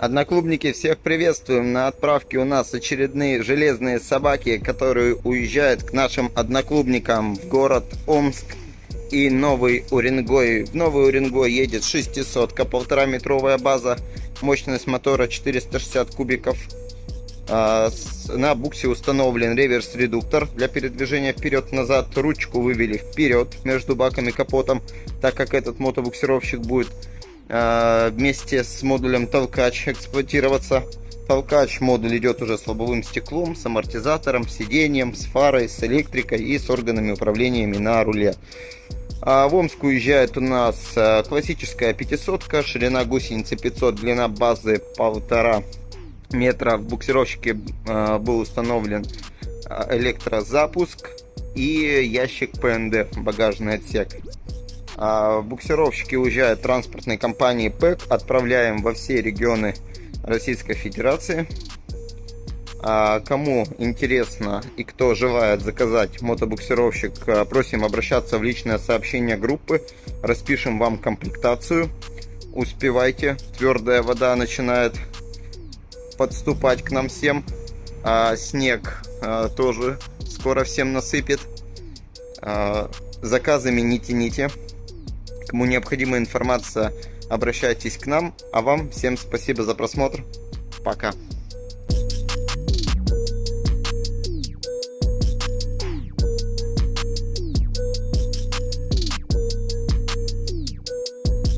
Одноклубники, всех приветствуем. На отправке у нас очередные железные собаки, которые уезжают к нашим одноклубникам в город Омск и Новый Уренгой. В Новый Уренгой едет 600 полтора метровая база, мощность мотора 460 кубиков. А, на буксе установлен реверс-редуктор для передвижения вперед-назад. Ручку вывели вперед между баком и капотом, так как этот мотобуксировщик будет вместе с модулем толкач эксплуатироваться. Толкач модуль идет уже с лобовым стеклом, с амортизатором, сиденьем, с фарой, с электрикой и с органами управлениями на руле. А в Омск уезжает у нас э, классическая 500, ширина гусеницы 500, длина базы полтора метра. В буксировщике э, был установлен электрозапуск и ящик ПНД, багажный отсек. А, буксировщики уезжают транспортной компании ПЭК. Отправляем во все регионы Российской Федерации. А, кому интересно и кто желает заказать мотобуксировщик, а, просим обращаться в личное сообщение группы. Распишем вам комплектацию. Успевайте. Твердая вода начинает подступать к нам всем. А снег тоже скоро всем насыпет. Заказами не тяните. Кому необходима информация, обращайтесь к нам. А вам всем спасибо за просмотр. Пока.